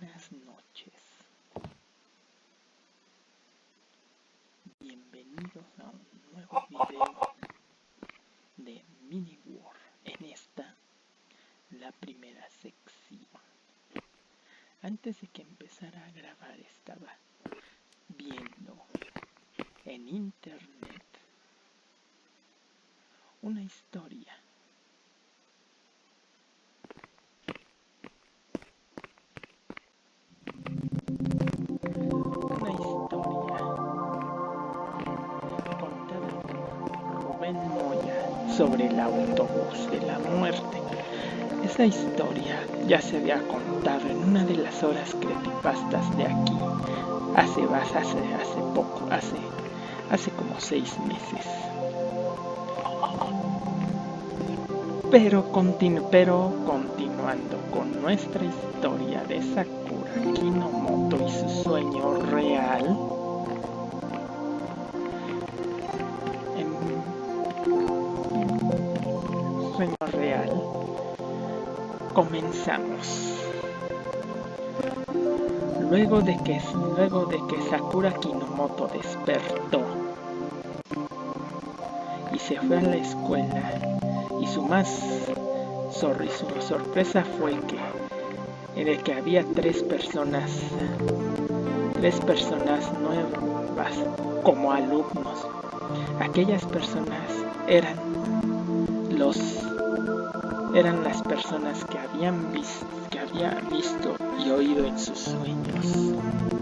Buenas noches. Bienvenidos a un nuevo video de Mini War. En esta, la primera sección. Antes de que empezara a grabar estaba viendo en internet una historia sobre el autobús de la muerte. Esta historia ya se había contado en una de las horas creepypastas de aquí, hace, hace, hace poco, hace, hace como seis meses. Pero continuando con nuestra historia de Sakura Kinomoto y su sueño real, comenzamos. Luego de que, luego de que Sakura Kinomoto despertó y se fue a la escuela, y su más sorpresa fue que de que había tres personas tres personas nuevas como alumnos aquellas personas eran los eran las personas que habían que había visto y oído en sus sueños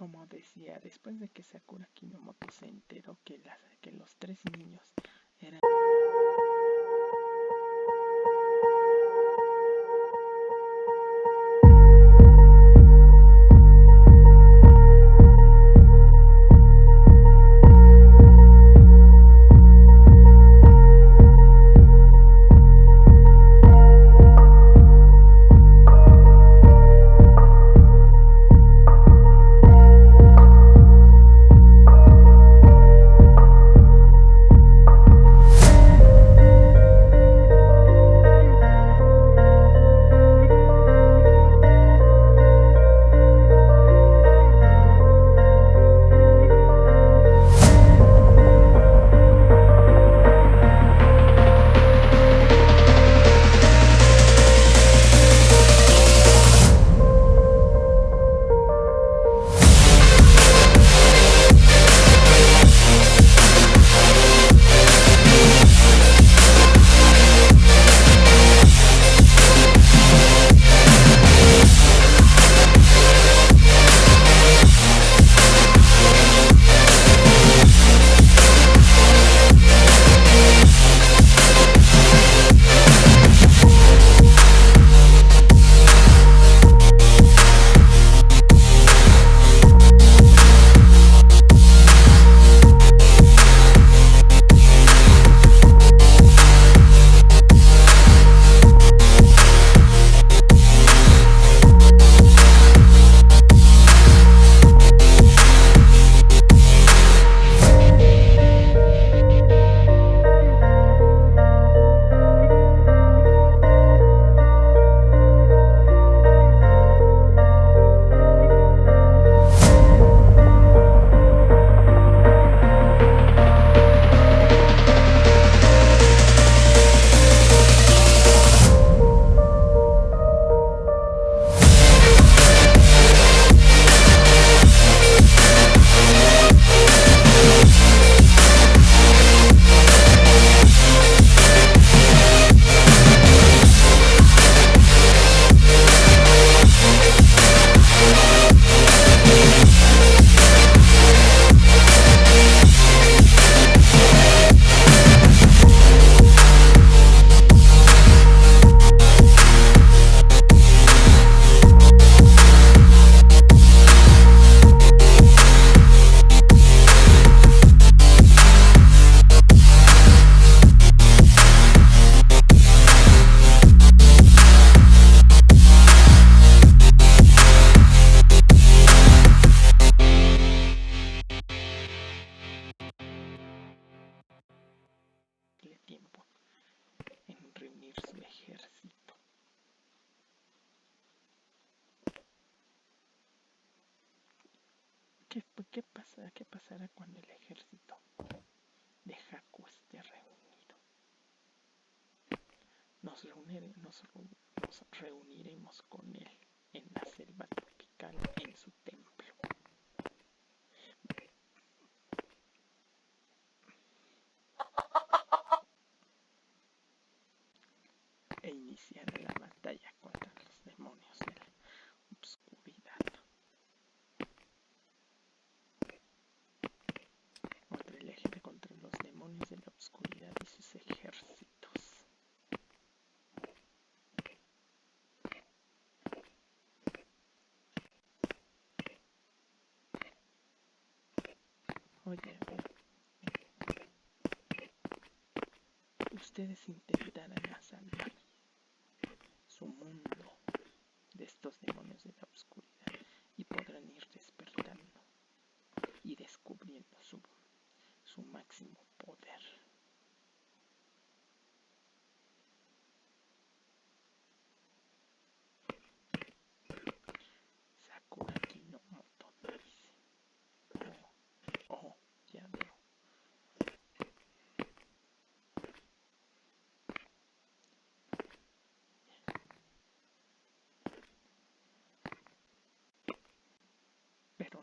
Como decía, después de que Sakura Kinomoto se enteró que, las, que los tres niños eran... ¿qué, qué, pasa, ¿qué pasará cuando el ejército de Haku esté reunido? Nos, nos reuniremos con él en la selva tropical en su templo. e iniciará la batalla contra los demonios de la obscuridad. Contra el eje contra los demonios de la obscuridad y sus ejércitos. Oye, ustedes intentarán salvar su mundo de estos demonios de la oscuridad y podrán ir despertando y descubriendo su, su máximo poder.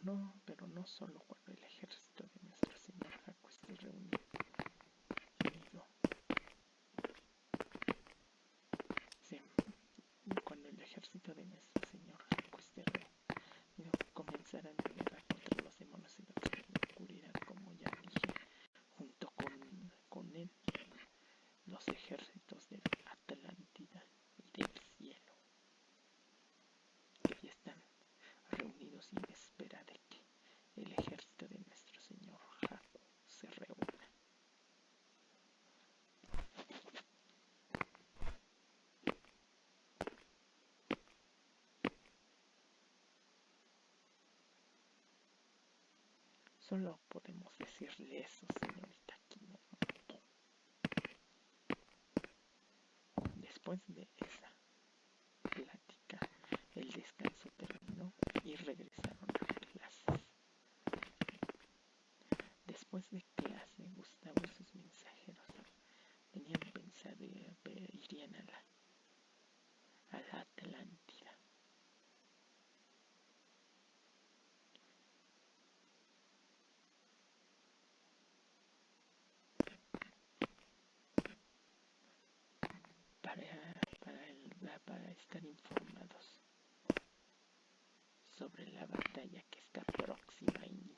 No, pero no solo cuando el ejército de nuestro señor Haku esté reunido. Sí, cuando el ejército de nuestro señor Haku esté reunido, comenzarán a guerra contra los demonios y la oscuridad, como ya dije, junto con, con él, los ejércitos de Atlántida y del cielo, que ya están reunidos y el ejército de nuestro señor Haku se reúna. Solo podemos decirle eso, señorita Kinomoto. Después de esa plática, el descanso terminó y regresaron a clases. Después de clase, Gustavo y sus mensajeros tenían pensado que irían a la, a la Atlántida. Para, para, para estar informados sobre la batalla que está próxima a iniciar.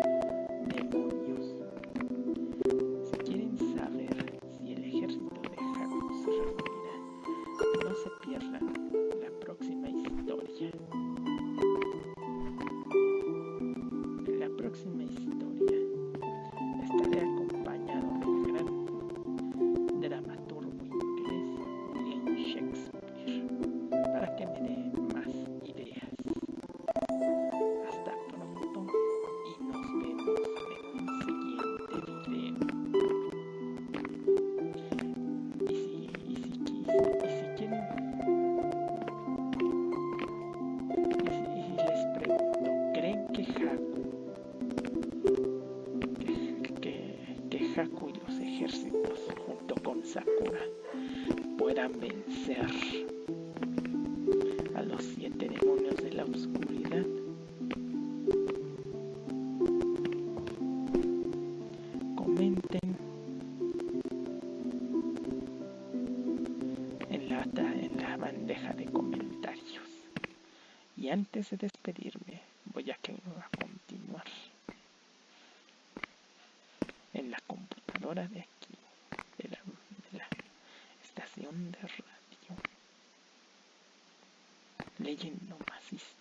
Haku y los ejércitos junto con Sakura puedan vencer a los siete demonios de la oscuridad. Comenten en la, en la bandeja de comentarios. Y antes de despedirme, voy a que computadora de aquí, de la, estación de radio, leyendo más historias.